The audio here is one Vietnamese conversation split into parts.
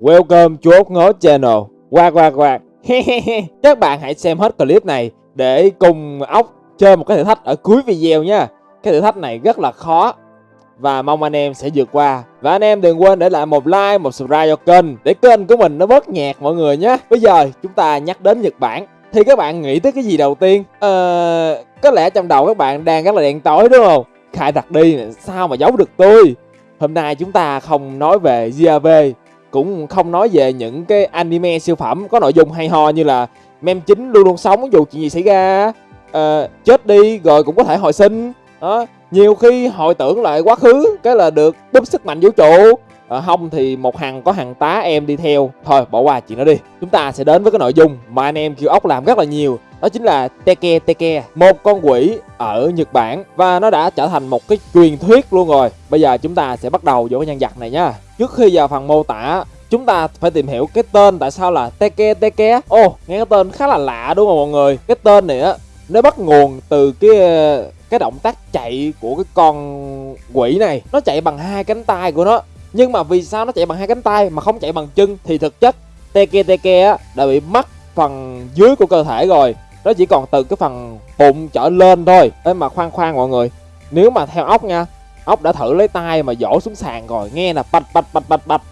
Welcome chú ốc ngố channel. Quạt quạt quạt Các bạn hãy xem hết clip này Để cùng ốc chơi một cái thử thách ở cuối video nha. Cái thử thách này rất là khó Và mong anh em sẽ vượt qua. Và anh em đừng quên để lại một like, một subscribe cho kênh Để kênh của mình nó bớt nhạt mọi người nhé. Bây giờ chúng ta nhắc đến Nhật Bản. Thì các bạn nghĩ tới cái gì đầu tiên? Ờ... Có lẽ trong đầu các bạn đang rất là đèn tối đúng không? Khai đặt đi sao mà giấu được tôi? Hôm nay chúng ta không nói về GAV cũng không nói về những cái anime siêu phẩm có nội dung hay ho như là mem chính luôn luôn sống dù chuyện gì xảy ra uh, chết đi rồi cũng có thể hồi sinh. Đó nhiều khi hồi tưởng lại quá khứ cái là được búp sức mạnh vũ trụ à, không thì một hàng có hàng tá em đi theo. Thôi bỏ qua chuyện đó đi. Chúng ta sẽ đến với cái nội dung mà anh em kêu ốc làm rất là nhiều. Đó chính là Teke Teke một con quỷ ở Nhật Bản. Và nó đã trở thành một cái truyền thuyết luôn rồi. Bây giờ chúng ta sẽ bắt đầu vô cái nhân vật này nha. Trước khi vào phần mô tả chúng ta phải tìm hiểu cái tên tại sao là Teke Teke. Ồ oh, nghe cái tên khá là lạ đúng không mọi người? Cái tên này á nó bắt nguồn từ cái cái động tác chạy của cái con quỷ này. Nó chạy bằng hai cánh tay của nó nhưng mà vì sao nó chạy bằng hai cánh tay mà không chạy bằng chân thì thực chất Teke Teke á đã bị mất phần dưới của cơ thể rồi. Nó chỉ còn từ cái phần bụng trở lên thôi. Ê, mà khoan khoan mọi người. Nếu mà theo ốc nha, ốc đã thử lấy tay mà dỗ xuống sàn rồi, nghe là bạch bạch bạch bạch bạch.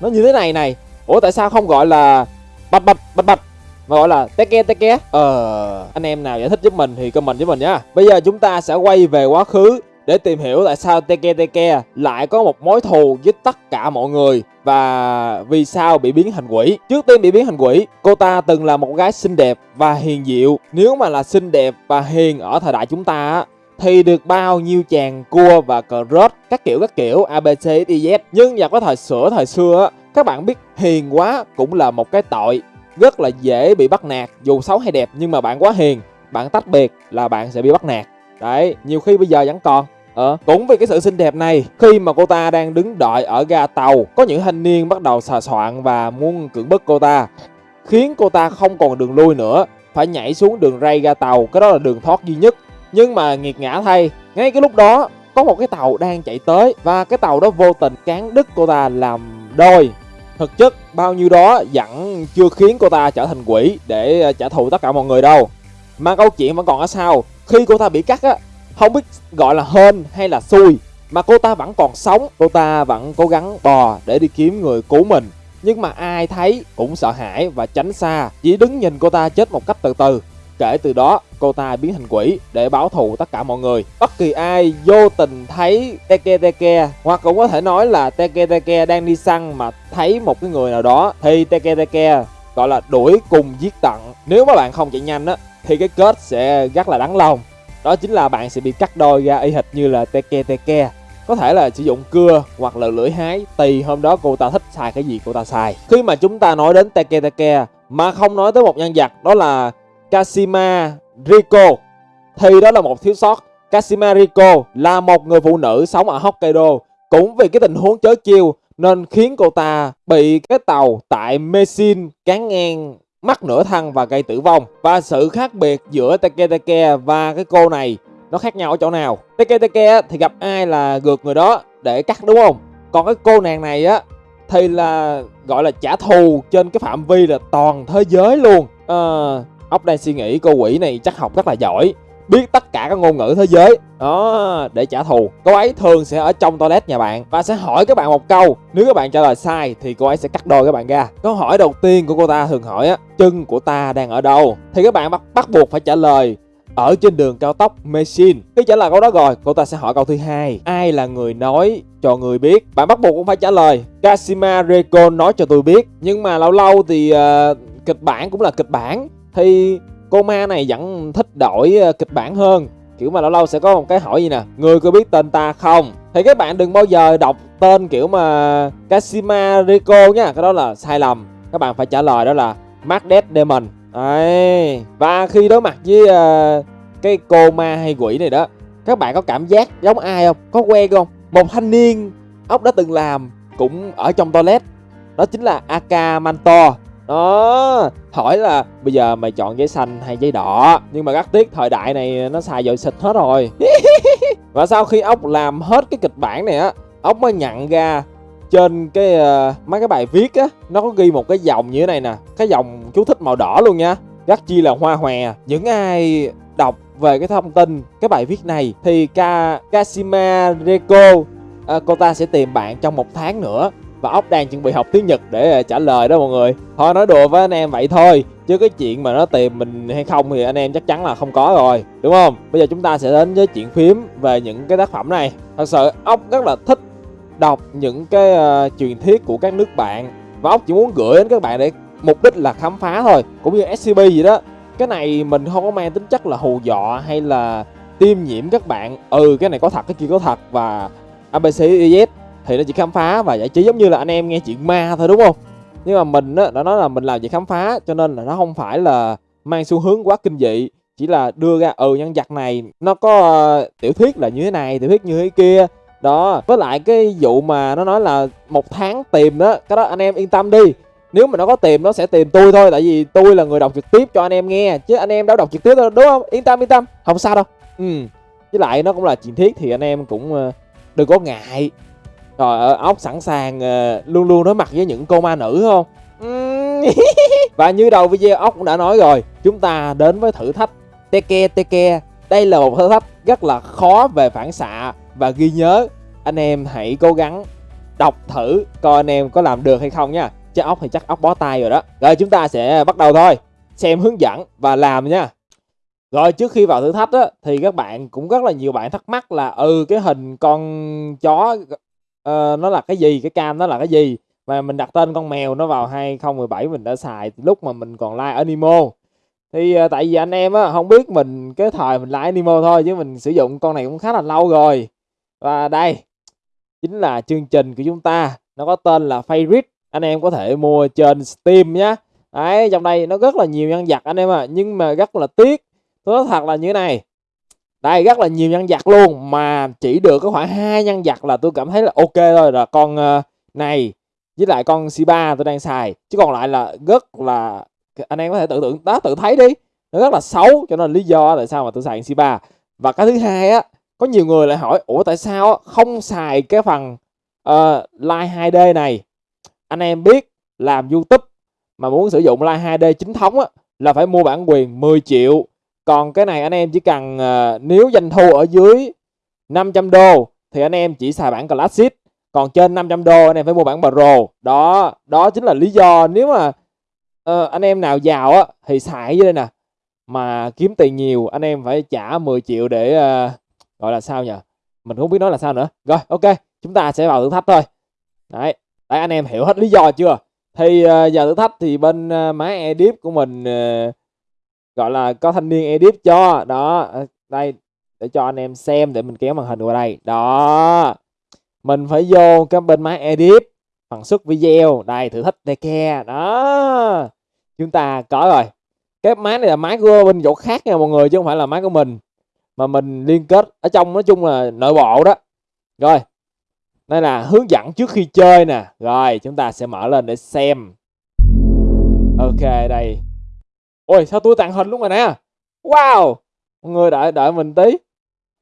Nó như thế này này. Ủa, tại sao không gọi là bạch bạch bạch bạch, mà gọi là teke teke ờ anh em nào giải thích giúp mình thì comment với mình nhá. Bây giờ chúng ta sẽ quay về quá khứ để tìm hiểu tại sao Teke Teke lại có một mối thù với tất cả mọi người và vì sao bị biến thành quỷ. Trước tiên bị biến thành quỷ, cô ta từng là một gái xinh đẹp và hiền diệu. Nếu mà là xinh đẹp và hiền ở thời đại chúng ta thì được bao nhiêu chàng cua và cờ rớt các kiểu các kiểu abc dz nhưng vào cái thời sửa thời xưa các bạn biết hiền quá cũng là một cái tội rất là dễ bị bắt nạt dù xấu hay đẹp nhưng mà bạn quá hiền bạn tách biệt là bạn sẽ bị bắt nạt đấy nhiều khi bây giờ vẫn còn Ờ, cũng vì cái sự xinh đẹp này, khi mà cô ta đang đứng đợi ở ga tàu, có những thanh niên bắt đầu xà soạn và muốn cưỡng bức cô ta, khiến cô ta không còn đường lui nữa, phải nhảy xuống đường ray ga tàu, cái đó là đường thoát duy nhất. Nhưng mà nghiệt ngã thay, ngay cái lúc đó có một cái tàu đang chạy tới và cái tàu đó vô tình cán đứt cô ta làm đôi. Thực chất bao nhiêu đó vẫn chưa khiến cô ta trở thành quỷ để ờ, trả thù tất cả mọi người đâu. Mà câu chuyện vẫn còn ở sau, khi cô ta bị cắt á không biết gọi là hên hay là xui, mà cô ta vẫn còn sống. Cô ta vẫn cố gắng bò để đi kiếm người cứu mình. Nhưng mà ai thấy cũng sợ hãi và tránh xa. Chỉ đứng nhìn cô ta chết một cách từ từ. Kể từ đó, cô ta biến thành quỷ để báo thù tất cả mọi người. Bất kỳ ai vô tình thấy teke teke hoặc cũng có thể nói là teke teke đang đi săn mà thấy một cái người nào đó, thì teke teke gọi là đuổi cùng giết tận. Nếu mà bạn không chạy nhanh á, thì cái kết sẽ rất là đáng lòng đó chính là bạn sẽ bị cắt đôi ra y hệt như là teke teke. Có thể là sử dụng cưa hoặc là lưỡi hái tùy hôm đó cô ta thích xài cái gì cô ta xài. Khi mà chúng ta nói đến teke teke, mà không nói tới một nhân vật, đó là Kashima Riko thì đó là một thiếu sót. Kashima Riko là một người phụ nữ sống ở Hokkaido. Cũng vì cái tình huống chớ chiêu, nên khiến cô ta bị cái tàu tại Mesin cán ngang mắc nửa thân và gây tử vong. Và sự khác biệt giữa Take Take và cái cô này nó khác nhau ở chỗ nào? Take Take thì gặp ai là gượt người đó để cắt đúng không? Còn cái cô nàng này á thì là gọi là trả thù trên cái phạm vi là toàn thế giới luôn. À, ốc đang suy nghĩ cô quỷ này chắc học rất là giỏi biết tất cả các ngôn ngữ thế giới đó để trả thù cô ấy thường sẽ ở trong toilet nhà bạn và sẽ hỏi các bạn một câu nếu các bạn trả lời sai thì cô ấy sẽ cắt đôi các bạn ra câu hỏi đầu tiên của cô ta thường hỏi á chân của ta đang ở đâu thì các bạn bắt bắt buộc phải trả lời ở trên đường cao tốc Machine. Khi trả lời câu đó rồi, cô ta sẽ hỏi câu thứ hai. Ai là người nói cho người biết? Bạn bắt buộc cũng phải trả lời. Kashima Reiko nói cho tôi biết. Nhưng mà lâu lâu thì uh, kịch bản cũng là kịch bản. Thì cô ma này vẫn thích đổi ờ, kịch bản hơn. Kiểu mà lâu lâu sẽ có một cái hỏi gì nè người có biết tên ta không? Thì các bạn đừng bao giờ đọc tên kiểu mà Kashima Rico nha cái đó là sai lầm. Các bạn phải trả lời đó là Magnet Demon. Đấy. và khi đối mặt với uh, cái cô ma hay quỷ này đó các bạn có cảm giác giống ai không? Có quen không? Một thanh niên ốc đã từng làm cũng ở trong toilet. Đó chính là Aka Manto đó hỏi là bây giờ mày chọn giấy xanh hay giấy đỏ nhưng mà rất tiếc thời đại này nó xài dội xịt hết rồi. Và sau khi ốc làm hết cái kịch bản này á ốc mới nhận ra trên cái uh, mấy cái bài viết á nó có ghi một cái dòng như thế này nè cái dòng chú thích màu đỏ luôn nha. Rất chi là hoa hòe. Những ai đọc về cái thông tin cái bài viết này thì Ka Kashima Reko uh, ờ, cô ta sẽ tìm bạn trong một tháng nữa và ốc đang chuẩn bị học tiếng Nhật để à, trả lời đó mọi người. Thôi nói đùa với anh em vậy thôi chứ cái chuyện mà nó tìm mình hay không thì anh em chắc chắn là không có rồi đúng không? Bây giờ chúng ta sẽ đến với chuyện phím về những cái tác phẩm này. Thật sự ốc rất là thích đọc những cái uh, truyền thuyết của các nước bạn và ốc chỉ muốn gửi đến các bạn để mục đích là khám phá thôi cũng như scp gì đó. Cái này mình không có mang tính chất là hù dọa hay là tiêm nhiễm các bạn. Ừ cái này có thật cái kia có thật và abc thì nó chỉ khám phá và giải trí giống như là anh em nghe chuyện ma thôi đúng không? Nhưng mà mình á đã nói là mình làm việc khám phá cho nên là nó không phải là mang xu hướng quá kinh dị. Chỉ là đưa ra ừ nhân vật này nó có uh, tiểu thuyết là như thế này tiểu thuyết như thế kia. Đó với lại cái vụ mà nó nói là một tháng tìm đó cái đó anh em yên tâm đi. Nếu mà nó có tìm nó sẽ tìm tôi thôi tại vì tôi là người đọc trực tiếp cho anh em nghe chứ anh em đâu đọc trực tiếp đâu đúng không? Yên tâm yên tâm không sao đâu. Ừ với lại nó cũng là chuyện thiết thì anh em cũng uh, đừng có ngại rồi ốc sẵn sàng uh, luôn luôn đối mặt với những cô ma nữ không? Và như đầu video ốc cũng đã nói rồi chúng ta đến với thử thách. Teke teke. Đây là một thử thách rất là khó về phản xạ. Và ghi nhớ anh em hãy cố gắng đọc thử coi anh em có làm được hay không nha. Chứ ốc thì chắc ốc bó tay rồi đó. Rồi chúng ta sẽ bắt đầu thôi. Xem hướng dẫn và làm nha. Rồi trước khi vào thử thách á thì các bạn cũng rất là nhiều bạn thắc mắc là ừ cái hình con chó uh, nó là cái gì? Cái cam nó là cái gì? Và mình đặt tên con mèo nó vào 2017 mình đã xài lúc mà mình còn like animo. Thì uh, tại vì anh em á không biết mình cái thời mình like animo thôi chứ mình sử dụng con này cũng khá là lâu rồi. Và đây chính là chương trình của chúng ta. Nó có tên là Favorite anh em có thể mua trên Steam nhé đấy trong đây nó rất là nhiều nhân vật anh em à nhưng mà rất là tiếc tôi nói thật là như thế này đây rất là nhiều nhân vật luôn mà chỉ được có khoảng hai nhân vật là tôi cảm thấy là ok thôi. Là con ờ, này với lại con C3 tôi đang xài. Chứ còn lại là rất là anh em có thể tự tưởng đó tự thấy đi. Nó rất là xấu cho nên lý do tại sao mà tôi xài C3 và cái thứ hai á có nhiều người lại hỏi ủa tại sao không xài cái phần uh, Live 2D này? Anh em biết làm YouTube mà muốn sử dụng Live 2D chính thống á là phải mua bản quyền 10 triệu còn cái này anh em chỉ cần uh, nếu doanh thu ở dưới 500 đô thì anh em chỉ xài bản Classic. Còn trên 500 đô anh em phải mua bản Pro. Đó đó chính là lý do nếu mà uh, anh em nào giàu á thì xài dưới đây nè. Mà kiếm tiền nhiều anh em phải trả 10 triệu để uh, gọi là sao nhỉ mình không biết nói là sao nữa. Rồi ok chúng ta sẽ vào thử thách thôi. Đấy đấy anh em hiểu hết lý do chưa? Thì uh, giờ thử thách thì bên uh, máy edip của mình uh, gọi là có thanh niên edit cho, đó. Ờ, đây, để cho anh em xem để mình kéo màn hình qua đây. Đó. Mình phải vô cái bên máy edit, phần xuất video. Đây, thử thách kia đó. Chúng ta có rồi. Cái máy này là máy của bên chỗ khác nha mọi người, chứ không phải là máy của mình. Mà mình liên kết, ở trong, nói chung là nội bộ đó. Rồi. Đây là hướng dẫn trước khi chơi nè. Rồi, chúng ta sẽ mở lên để xem. Ok, đây ôi sao tôi tàn hình luôn rồi nè? Wow! Mọi người đợi đợi mình tí.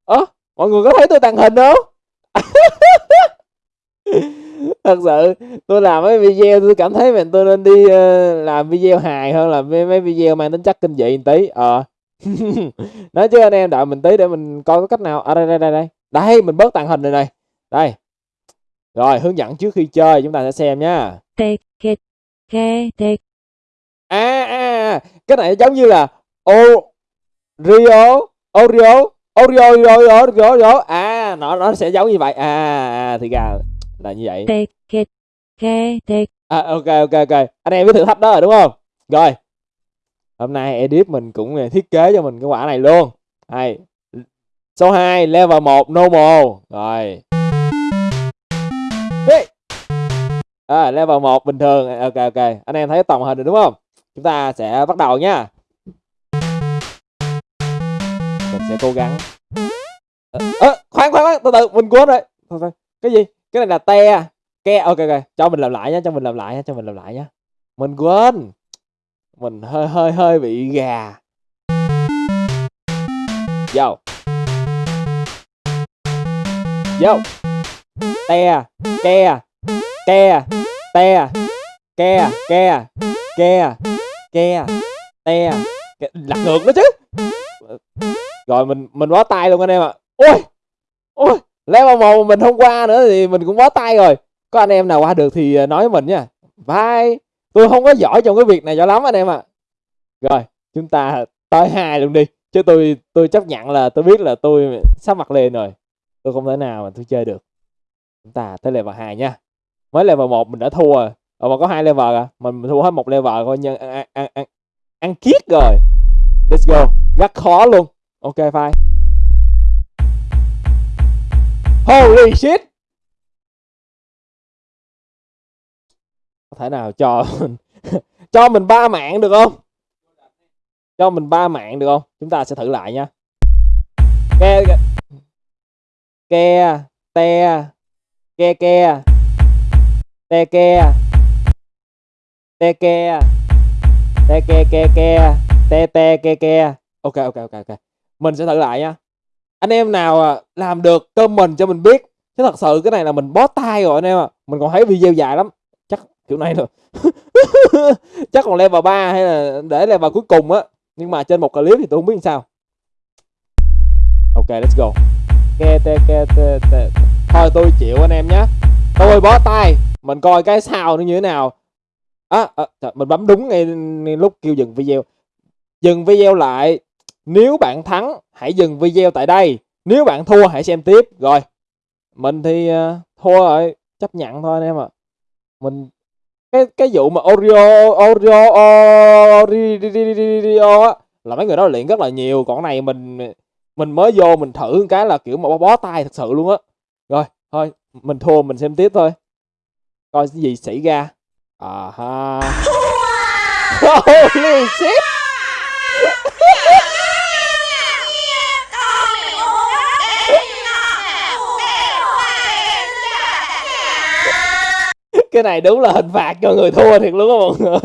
Ơ à, mọi người có thấy tôi tàn hình không? Thật sự tôi làm mấy video tôi cảm thấy mình tôi nên đi uh, làm video hài hơn là mấy, mấy video mang tính chất kinh dị một tí. Ờ. À. nói chứ anh em đợi mình tí để mình coi có cách nào. Ở à, đây đây đây đây. Đây mình bớt tàn hình này này. Đây. Rồi hướng dẫn trước khi chơi chúng ta sẽ xem nhá à, à cái này giống như là Oreo Oreo Oreo Oreo Oreo à nó nó sẽ giống như vậy. À, à thì ra là như vậy. À, ok ok ok. Anh em biết thử thách đó rồi đúng không? Rồi. Hôm nay edit mình cũng à, thiết kế cho mình cái quả này luôn. Hay số 2 level 1 normal. Rồi. À, level 1 bình thường. Ok ok. Anh em thấy tổng hình rồi đúng không chúng ta sẽ bắt đầu nha. Mình sẽ cố gắng. À, à, khoan khoan khoan từ từ mình quên rồi. Cái gì? Cái này là te. Ke ok ok. Cho mình làm lại nhá cho mình làm lại nhá cho mình làm lại nhá. Mình quên. Mình hơi hơi hơi bị gà. Vô. Vô. Te ke ke te ke ke ke ke, te ke- lật ngược đó chứ. Rồi mình mình bó tay luôn anh em ạ. Ôi ôi level một mình không qua nữa thì mình cũng bó tay rồi. Có anh em nào qua được thì à, nói với mình nha. Bye. Tôi không có giỏi trong cái việc này cho lắm anh em ạ. Rồi, chúng ta tới hai luôn đi. Chứ tôi tôi chấp nhận là tôi biết là tôi sắp mặt lên rồi. Tôi không thể nào mà tôi chơi được. Chúng ta tới level 2 nha. Mới level một mình đã thua rồi. Ờ, mà có hai level à? Mình thua hết một level coi nhân ăn ăn ăn ăn, ăn kiết rồi. Let's go. Rất khó luôn. Ok fine holy shit! Có thể nào cho mình cho mình ba mạng được không? Cho mình ba mạng được không? Chúng ta sẽ thử lại nha. Ke ke te ke ke te ke te ke à. te ke ke ke à. te te ke ke à. ok ok ok ok. Mình sẽ thử lại nha. Anh em nào làm được comment cho mình biết. Chứ thật sự cái này là mình bó tay rồi anh em ạ. Mình còn thấy video dài lắm. Chắc kiểu này rồi chắc còn level 3 hay là để level cuối cùng á. Nhưng mà trên một clip thì tôi không biết làm sao. Ok, let's go. Ke te ke te te thôi, tôi chịu anh em nhé tôi bó tay. Mình coi cái sao nó như thế nào à, à trời, mình bấm đúng ngay, ngay lúc kêu dừng video. Dừng video lại. Nếu bạn thắng hãy dừng video tại đây. Nếu bạn thua hãy xem tiếp. Rồi mình thì uh, thua rồi. Chấp nhận thôi anh em ạ. Mình cái cái vụ mà Oreo Oreo Oreo á là mấy người đó luyện rất là nhiều. Còn này mình mình mới vô mình thử cái là kiểu mà bó, bó tay thật sự luôn á. Rồi thôi mình thua mình xem tiếp thôi. Coi cái gì xảy ra à ha holy shit. Cái này đúng là hình phạt cho người thua thiệt luôn á mọi người.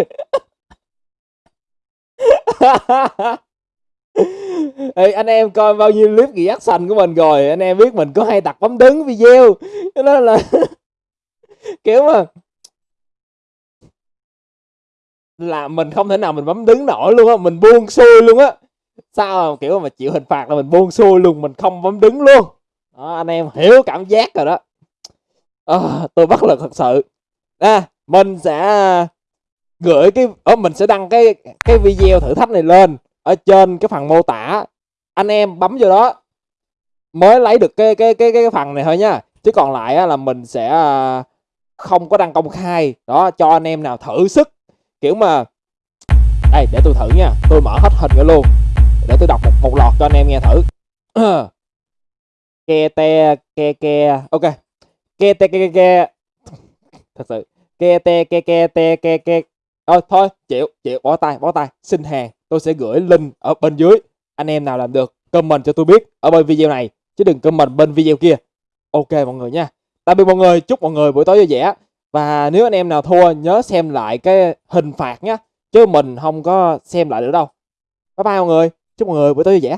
Ê, anh em coi bao nhiêu clip reaction của mình rồi anh em biết mình có hay đặt bấm đứng video. Cho nên là kiểu mà là mình không thể nào mình bấm đứng nổi luôn á mình buông xuôi luôn á. Sao mà kiểu mà chịu hình phạt là mình buông xuôi luôn mình không bấm đứng luôn. Đó, anh em hiểu cảm giác rồi đó. À, tôi bất lực thật sự. À, mình sẽ gửi cái ở mình sẽ đăng cái cái video thử thách này lên ở trên cái phần mô tả. Anh em bấm vô đó mới lấy được cái cái cái cái phần này thôi nha. Chứ còn lại á, là mình sẽ à, không có đăng công khai. Đó cho anh em nào thử sức kiểu mà đây để tôi thử nha. Tôi mở hết hình ra luôn. Để tôi đọc một, một lọt cho anh em nghe thử. Ke te ke ke. Ok. Ke te ke ke ke. Thật sự. Ke te ke ke te ke ke. Thôi thôi chịu chịu. Bỏ tay bỏ tay. Xin hàng tôi sẽ gửi link ở bên dưới. Anh em nào làm được comment cho tôi biết ở bên video này. Chứ đừng comment bên video kia. Ok mọi người nha. Tạm biệt mọi người. Chúc mọi người buổi tối vui vẻ và nếu anh em nào thua, nhớ xem lại cái hình phạt nhé chứ mình không có xem lại nữa đâu. Bye bye mọi người. Chúc mọi người buổi tối vui vẻ.